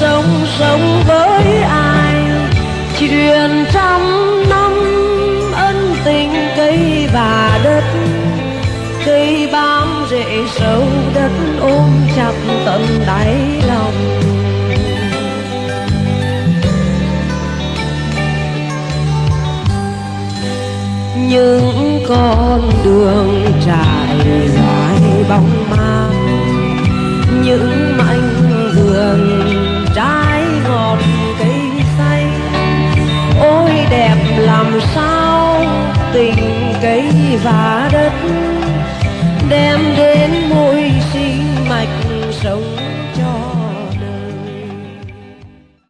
sống sống với ai? Chuyện trăm năm, ân tình cây và đất. Cây bám rễ sâu đất ôm chặt tận đáy lòng. Những con đường trải dài bóng ma. Những làm sao tình cây và đất